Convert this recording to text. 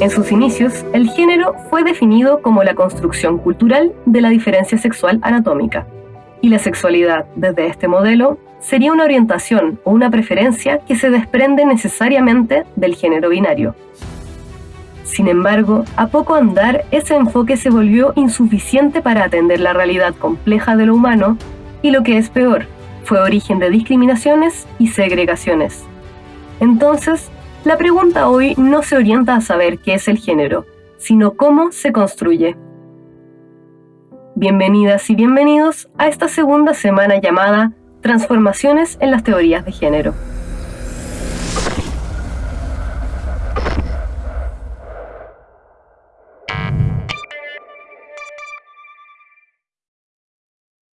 En sus inicios, el género fue definido como la construcción cultural de la diferencia sexual anatómica, y la sexualidad, desde este modelo, sería una orientación o una preferencia que se desprende necesariamente del género binario. Sin embargo, a poco andar, ese enfoque se volvió insuficiente para atender la realidad compleja de lo humano y lo que es peor, fue origen de discriminaciones y segregaciones. Entonces, la pregunta hoy no se orienta a saber qué es el género, sino cómo se construye. Bienvenidas y bienvenidos a esta segunda semana llamada Transformaciones en las teorías de género.